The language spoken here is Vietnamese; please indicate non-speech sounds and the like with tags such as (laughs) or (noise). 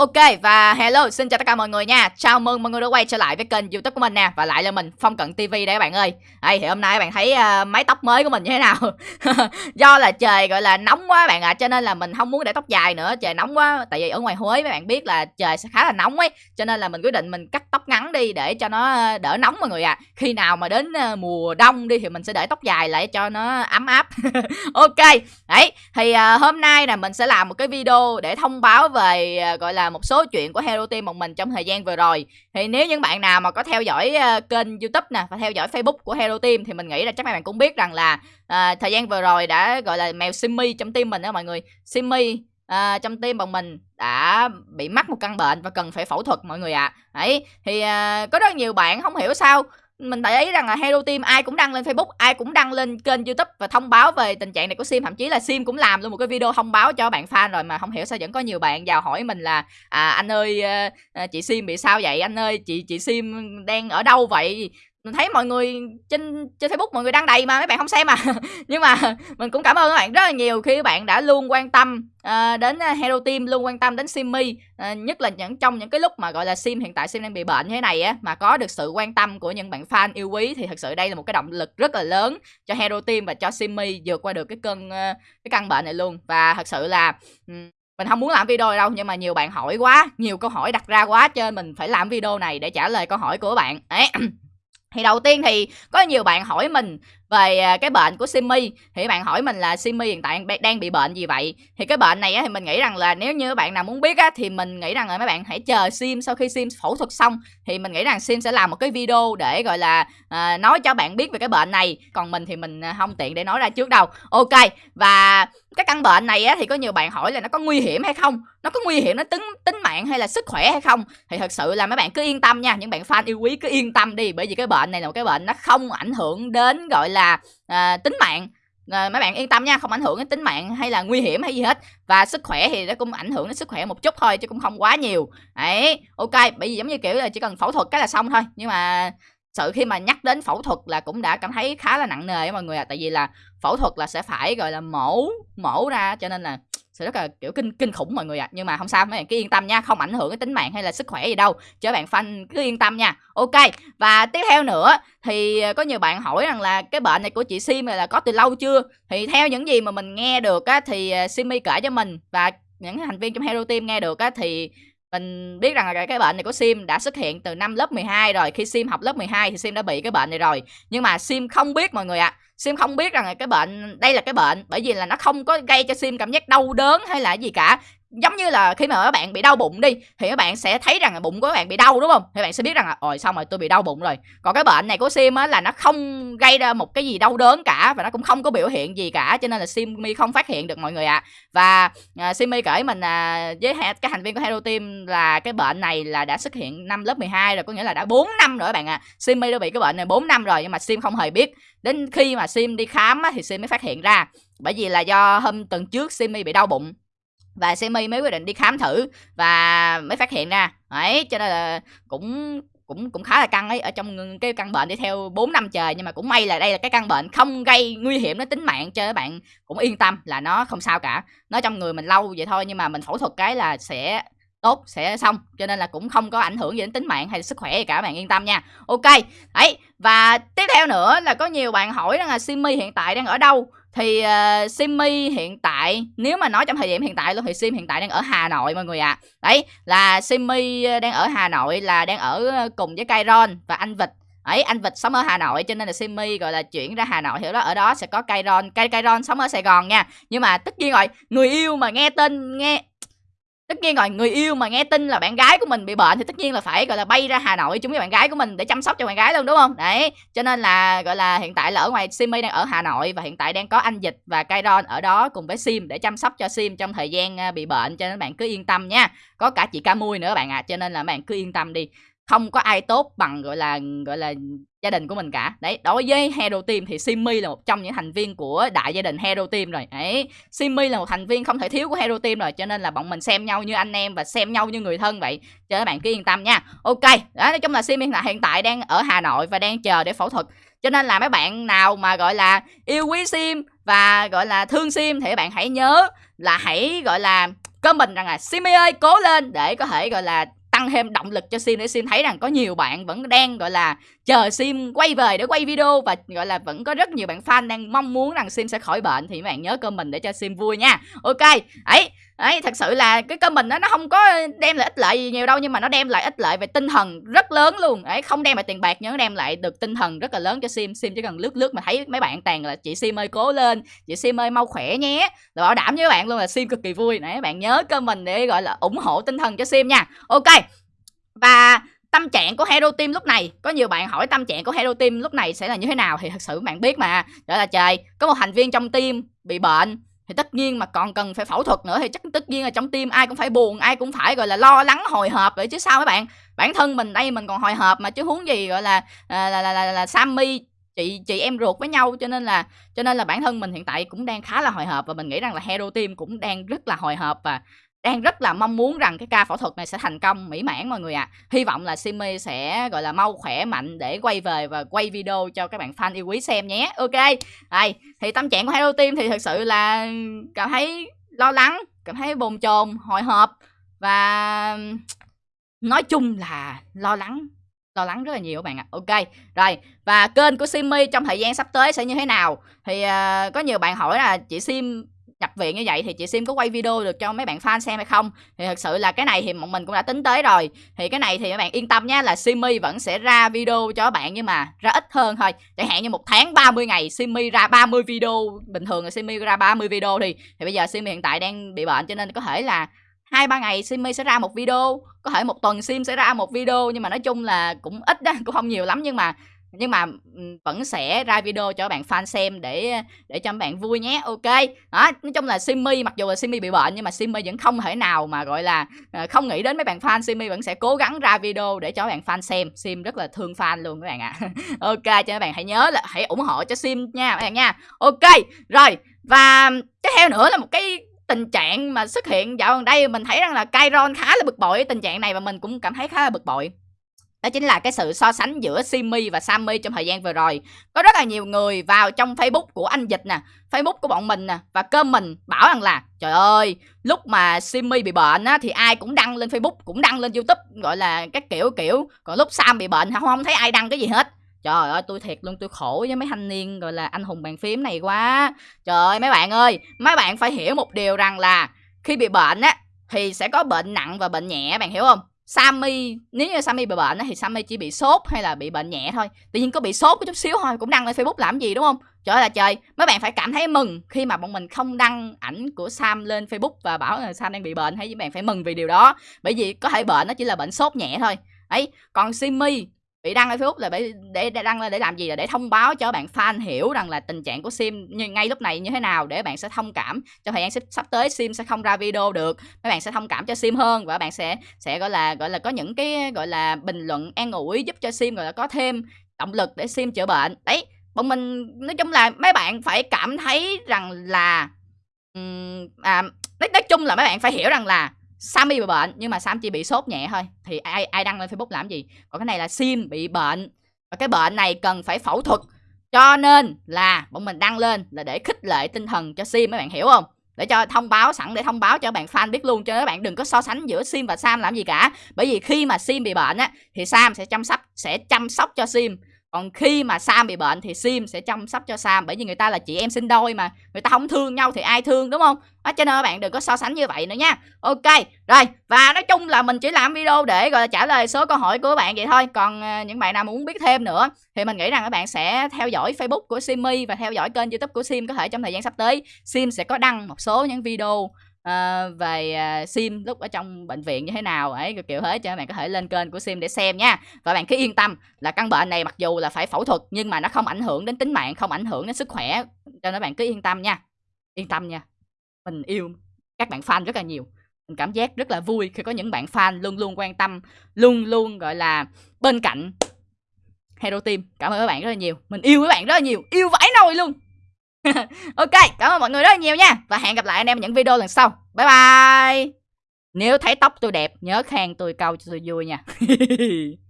Ok và hello xin chào tất cả mọi người nha. Chào mừng mọi người đã quay trở lại với kênh youtube của mình nè Và lại là mình Phong Cận TV đây các bạn ơi. Đây thì hôm nay các bạn thấy uh, mái tóc mới của mình như thế nào? (laughs) Do là trời gọi là nóng quá bạn ạ à, Cho nên là mình không muốn để tóc dài nữa Trời nóng quá. Tại vì ở ngoài Huế các bạn biết là trời sẽ khá là nóng ấy Cho nên là mình quyết định mình cắt ngắn đi Để cho nó ờ, đỡ nóng mọi người ạ. À. Khi nào mà đến ờ, mùa đông đi thì mình sẽ để tóc dài lại cho nó ấm áp. (laughs) Ok Đấy thì uh, hôm nay là mình sẽ làm một cái video để thông báo về uh, gọi là một số chuyện của Hero Team một mình trong thời gian vừa rồi. Thì nếu những bạn nào mà có theo dõi uh, kênh YouTube nè và theo dõi Facebook của Hero Team thì mình nghĩ là chắc mấy bạn cũng biết rằng là uh, thời gian vừa rồi đã gọi là mèo Simmy trong team mình đó mọi người. Simmy à, trong team bọn mình đã bị mắc một căn bệnh và cần phải phẫu thuật mọi người ạ à. đấy thì à, có rất nhiều bạn không hiểu sao mình để ý rằng là Hero Team ai cũng đăng lên Facebook, ai cũng đăng lên kênh YouTube và thông báo về tình trạng này của Sim, thậm chí là Sim cũng làm luôn một cái video thông báo cho bạn fan rồi mà không hiểu sao vẫn có nhiều bạn vào hỏi mình là à anh ơi à, à, chị Sim bị sao vậy? Anh ơi chị chị Sim đang ở đâu vậy? Mình thấy mọi người trên trên Facebook mọi người đăng đầy mà mấy bạn không xem à (laughs) nhưng mà (laughs) mình cũng cảm ơn các bạn rất là nhiều khi các bạn đã luôn quan tâm uh, đến ờ, Hero Team luôn quan tâm đến Simmy uh, nhất là những trong những cái lúc mà gọi là Sim hiện tại Sim đang bị bệnh như thế này á mà có được sự quan tâm của những bạn fan yêu quý thì thật sự đây là một cái động lực rất là lớn cho Hero Team và cho Simmy vượt qua được cái cơn uh, cái căn bệnh này luôn. Và thật sự là um, mình không muốn làm video này đâu nhưng mà nhiều bạn hỏi quá nhiều câu hỏi đặt ra quá cho nên mình phải làm video này để trả lời câu hỏi của bạn. Ấy. (clears throat) thì đầu tiên thì có nhiều bạn hỏi mình về à, cái bệnh của Simi thì bạn hỏi mình là Simi hiện tại đang bị bệnh gì vậy? Thì cái bệnh này thì mình nghĩ rằng là nếu như bạn nào muốn biết á, thì mình nghĩ rằng là mấy bạn hãy chờ Sim sau khi Sim phẫu thuật xong thì mình nghĩ rằng Sim sẽ làm một cái video để gọi là à, nói cho bạn biết về cái bệnh này. Còn mình thì mình à, không tiện để nói ra trước đâu. Ok và cái căn bệnh này á, thì có nhiều bạn hỏi là nó có nguy hiểm hay không? Nó có nguy hiểm nó tính tính mạng hay là sức khỏe hay không? Thì thật sự là mấy bạn cứ yên tâm nha những bạn fan yêu quý cứ yên tâm đi bởi vì cái bệnh này là một cái bệnh nó không ảnh hưởng đến gọi là à, tính mạng. À, mấy bạn yên tâm nha không ảnh hưởng đến tính mạng hay là nguy hiểm hay gì hết. Và sức khỏe thì nó cũng ảnh hưởng đến sức khỏe một chút thôi chứ cũng không quá nhiều. Đấy ok bởi vì giống như kiểu là chỉ cần phẫu thuật cái là xong thôi. Nhưng mà sự khi mà nhắc đến phẫu thuật là cũng đã cảm thấy khá là nặng nề mọi người ạ. À. tại vì là phẫu thuật là sẽ phải gọi là mổ mổ ra cho nên là sẽ rất là, kiểu, kinh kinh khủng mọi người ạ. À. nhưng mà không sao, mấy bạn cứ yên tâm nha, không ảnh hưởng đến tính mạng hay là sức khỏe gì đâu. Cho bạn fan, cứ yên tâm nha. Ok, và tiếp theo nữa, thì ờ, có nhiều bạn hỏi rằng là cái bệnh này của chị Sim là có từ lâu chưa? Thì theo những gì mà mình nghe được á, thì ờ, Simi kể cho mình. Và những thành viên trong Hero Team nghe được á, thì mình biết rằng là cái bệnh này của Sim đã xuất hiện từ năm lớp 12 rồi. Khi Sim học lớp 12 thì Sim đã bị cái bệnh này rồi. Nhưng mà Sim không biết mọi người ạ. À. Sim không biết rằng là cái bệnh, đây là cái bệnh bởi vì là nó không có gây cho Sim cảm giác đau đớn hay là gì cả giống như là khi mà các bạn bị đau bụng đi thì các bạn sẽ thấy rằng là bụng của các bạn bị đau đúng không? Thì bạn sẽ biết rằng là ồi xong rồi tôi bị đau bụng rồi? Còn cái bệnh này của sim á là nó không gây ra một cái gì đau đớn cả và nó cũng không có biểu hiện gì cả cho nên là simi không phát hiện được mọi người ạ. À. và uh, simi kể mình uh, với các thành viên của hero team là cái bệnh này là đã xuất hiện năm lớp 12 rồi có nghĩa là đã 4 năm rồi các bạn ạ. À. simi đã bị cái bệnh này 4 năm rồi nhưng mà sim không hề biết. Đến khi mà sim đi khám á, thì sim mới phát hiện ra. Bởi vì là do hôm tuần trước simi bị đau bụng và Semi mới quyết định đi khám thử và mới phát hiện ra. Ấy cho nên là cũng cũng cũng khá là căng ấy. Ở trong cái căn bệnh đi theo 4 năm trời, nhưng mà cũng may là đây là cái căn bệnh không gây nguy hiểm đến tính mạng, cho các bạn cũng yên tâm là nó không sao cả. Nó trong người mình lâu vậy thôi, nhưng mà mình phẫu thuật cái là sẽ tốt, sẽ xong. Cho nên là cũng không có ảnh hưởng gì đến tính mạng hay sức khỏe gì cả, bạn yên tâm nha. Ok, đấy, và tiếp theo nữa là có nhiều bạn hỏi rằng là Simi hiện tại đang ở đâu? Thì ờ, uh, Simmy hiện tại nếu mà nói trong thời điểm hiện tại luôn thì Sim hiện tại đang ở Hà Nội mọi người ạ. À. Đấy là Simmy ờ, đang ở Hà Nội là đang ở ờ, cùng với Kairon và anh Vịt ấy anh vịt sống ở hà nội cho nên là simmy gọi là chuyển ra hà nội hiểu đó ở đó sẽ có kairon cây kairon sống ở sài gòn nha nhưng mà tất nhiên rồi người yêu mà nghe tên nghe tất nhiên rồi, người yêu mà nghe tin là bạn gái của mình bị bệnh thì tất nhiên là phải, gọi là, bay ra hà nội chung với bạn gái của mình để chăm sóc cho bạn gái luôn, đúng không đấy, cho nên là, gọi là, hiện tại là ở ngoài simi đang ở hà nội và hiện tại đang có anh dịch và kairon ở đó cùng với sim để chăm sóc cho sim trong thời gian à, bị bệnh, cho nên bạn cứ yên tâm nha có cả chị ca mui nữa bạn ạ à. cho nên là bạn cứ yên tâm đi không có ai tốt bằng, gọi là gọi là, gia đình của mình cả. Đấy, đối với hero team thì simmy là một trong những thành viên của đại gia đình hero team rồi. Đấy simmy là một thành viên không thể thiếu của hero team rồi, cho nên là bọn mình xem nhau như anh em và xem nhau như người thân vậy. Cho các bạn cứ yên tâm nha. Ok, đó, nói chung là simmy là hiện tại đang ở hà nội và đang chờ để phẫu thuật. Cho nên là mấy bạn nào mà, gọi là, yêu quý sim và, gọi là, thương sim thì các bạn hãy nhớ là hãy, gọi là, comment rằng là Simi ơi, cố lên để có thể, gọi là tăng thêm động lực cho sim để sim thấy rằng có nhiều bạn vẫn đang, gọi là chờ sim quay về để quay video và, gọi là, vẫn có rất nhiều bạn fan đang mong muốn rằng sim sẽ khỏi bệnh thì các bạn nhớ comment để cho sim vui nha. Ok, ấy ấy, thật sự là cái comment đó nó không có đem lại ích lợi gì nhiều đâu nhưng mà nó đem lại ích lợi về tinh thần rất lớn luôn. Ấy, không đem lại tiền bạc nhưng nó đem lại được tinh thần rất là lớn cho sim. Sim chỉ cần lướt lướt mà thấy mấy bạn tàn là chị sim ơi cố lên, chị sim ơi mau khỏe nhé, là bảo đảm với các bạn luôn là sim cực kỳ vui. Nãy bạn nhớ comment để, gọi là, ủng hộ tinh thần cho sim nha. Ok trạng của Hero Team lúc này. Có nhiều bạn hỏi tâm trạng của Hero Team lúc này sẽ là như thế nào thì thật sự bạn biết mà. Đó là trời có một thành viên trong team bị bệnh thì tất nhiên mà còn cần phải phẫu thuật nữa thì chắc tất nhiên là trong tim ai cũng phải buồn ai cũng phải gọi là lo lắng hồi hộp vậy chứ sao mấy bạn. Bản thân mình đây mình còn hồi hộp mà chứ huống gì gọi là là là, là, là, là Sammy chị chị em ruột với nhau cho nên là cho nên là bản thân mình hiện tại cũng đang khá là hồi hộp và mình nghĩ rằng là Hero Team cũng đang rất là hồi hộp và đang rất là mong muốn rằng cái ca phẫu thuật này sẽ thành công mỹ mãn mọi người ạ. À. Hy vọng là Simi sẽ gọi là mau khỏe mạnh để quay về và quay video cho các bạn fan yêu quý xem nhé. Ok. Đây, thì tâm trạng của Hero Team thì thực sự là cảm thấy lo lắng, cảm thấy bồn chồn, hồi hộp và nói chung là lo lắng lo lắng rất là nhiều các bạn ạ. À. Ok. Rồi, và kênh của Simi trong thời gian sắp tới sẽ như thế nào? Thì uh, có nhiều bạn hỏi là chị Sim nhập viện như vậy thì chị Sim có quay video được cho mấy bạn fan xem hay không? Thì thật sự là cái này thì bọn mình cũng đã tính tới rồi. Thì cái này thì các bạn yên tâm nhé là Simi vẫn sẽ ra video cho các bạn nhưng mà ra ít hơn thôi. Chẳng hạn như một tháng 30 ngày, Simi ra 30 video. Bình thường là Simi ra 30 video thì thì bây giờ Simi hiện tại đang bị bệnh cho nên có thể là hai ba ngày Simi sẽ ra một video. Có thể một tuần Sim sẽ ra một video nhưng mà nói chung là cũng ít đó cũng không nhiều lắm nhưng mà nhưng mà vẫn sẽ ra video cho các bạn fan xem để để cho các bạn vui nhé. Ok. Đó, nói chung là Simi, mặc dù là Simi bị bệnh nhưng mà Simi vẫn không thể nào mà, gọi là ờ, không nghĩ đến mấy bạn fan. Simi vẫn sẽ cố gắng ra video để cho các bạn fan xem. Sim rất là thương fan luôn các bạn ạ. À. (laughs) ok, cho các bạn hãy nhớ là, hãy ủng hộ cho Sim nha các bạn nha. Ok, rồi, và tiếp theo nữa là một cái tình trạng mà xuất hiện dạo gần đây. Mình thấy rằng là Kyron khá là bực bội, tình trạng này và mình cũng cảm thấy khá là bực bội đó chính là cái sự so sánh giữa Simi và Sammy trong thời gian vừa rồi. Có rất là nhiều người vào trong Facebook của anh Dịch nè, Facebook của bọn mình nè và cơm mình bảo rằng là trời ơi, lúc mà Simi bị bệnh á thì ai cũng đăng lên Facebook, cũng đăng lên YouTube gọi là các kiểu kiểu, còn lúc Sam bị bệnh không không thấy ai đăng cái gì hết. Trời ơi, tôi thiệt luôn, tôi khổ với mấy thanh niên gọi là anh hùng bàn phím này quá. Trời ơi, mấy bạn ơi, mấy bạn phải hiểu một điều rằng là khi bị bệnh á thì sẽ có bệnh nặng và bệnh nhẹ, bạn hiểu không? Sammy, nếu như Sammy bị bệnh thì Sammy chỉ bị sốt hay là bị bệnh nhẹ thôi. Tự nhiên có bị sốt có chút xíu thôi, cũng đăng lên Facebook làm gì, đúng không? Trời ơi là trời, mấy bạn phải cảm thấy mừng khi mà bọn mình không đăng ảnh của Sam lên Facebook và bảo là Sam đang bị bệnh, hay các bạn phải mừng vì điều đó. Bởi vì có thể bệnh nó chỉ là bệnh sốt nhẹ thôi. Ấy, còn Simmy bị đăng ở Facebook là để, để, để đăng lên để làm gì? Là để thông báo cho bạn fan hiểu rằng là tình trạng của Sim như ngay lúc này như thế nào để bạn sẽ thông cảm cho thời gian sắp, sắp tới Sim sẽ không ra video được mấy bạn sẽ thông cảm cho Sim hơn và bạn sẽ sẽ gọi là gọi là có những cái gọi là bình luận an ủi giúp cho Sim gọi là có thêm động lực để Sim chữa bệnh. Đấy bọn mình nói chung là mấy bạn phải cảm thấy rằng là um, à, nói, nói chung là mấy bạn phải hiểu rằng là Sammy bị bệnh, nhưng mà Sam chỉ bị sốt nhẹ thôi. Thì ai ai đăng lên Facebook làm gì? Còn cái này là Sim bị bệnh. Và cái bệnh này cần phải phẫu thuật. Cho nên là bọn mình đăng lên là để khích lệ tinh thần cho Sim, mấy bạn hiểu không? Để cho thông báo sẵn, để thông báo cho bạn fan biết luôn. Cho các bạn đừng có so sánh giữa Sim và Sam làm gì cả. Bởi vì khi mà Sim bị bệnh á, thì Sam sẽ chăm sóc, sẽ chăm sóc cho Sim còn khi mà Sam bị bệnh thì Sim sẽ chăm sóc cho Sam bởi vì người ta là chị em sinh đôi mà người ta không thương nhau thì ai thương đúng không? Đó, cho nên các bạn đừng có so sánh như vậy nữa nha. Ok rồi và nói chung là mình chỉ làm video để gọi là trả lời số câu hỏi của các bạn vậy thôi. Còn ờ, những bạn nào muốn biết thêm nữa thì mình nghĩ rằng các bạn sẽ theo dõi facebook của Simmy và theo dõi kênh youtube của Sim có thể trong thời gian sắp tới. Sim sẽ có đăng một số những video uh, về uh, sim lúc ở trong bệnh viện như thế nào ấy kiểu thế cho các bạn có thể lên kênh của sim để xem nha. Và bạn cứ yên tâm là căn bệnh này mặc dù là phải phẫu thuật nhưng mà nó không ảnh hưởng đến tính mạng không ảnh hưởng đến sức khỏe cho nên bạn cứ yên tâm nha. Yên tâm nha. Mình yêu các bạn fan rất là nhiều. Mình cảm giác rất là vui khi có những bạn fan luôn luôn quan tâm luôn luôn gọi là bên cạnh Hero Team. Cảm ơn các bạn rất là nhiều. Mình yêu các bạn rất là nhiều. Yêu vãi nồi luôn. (laughs) ok, cảm ơn mọi người rất là nhiều nha. Và hẹn gặp lại anh em những video lần sau. Bye bye. Nếu thấy tóc tôi đẹp, nhớ khen tôi câu cho tôi vui nha. (laughs)